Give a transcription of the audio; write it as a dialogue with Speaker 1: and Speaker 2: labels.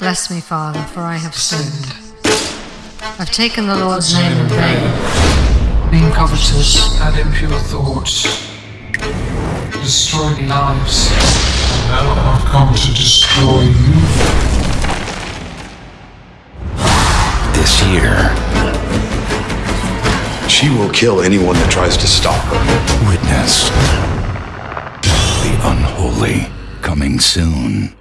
Speaker 1: Bless me, Father, for I have sinned. I've taken the Lord's name in vain.
Speaker 2: Being covetous and impure thoughts, destroying lives.
Speaker 3: And now I've come to destroy you.
Speaker 4: This year,
Speaker 5: She will kill anyone that tries to stop her.
Speaker 4: witness the unholy coming soon.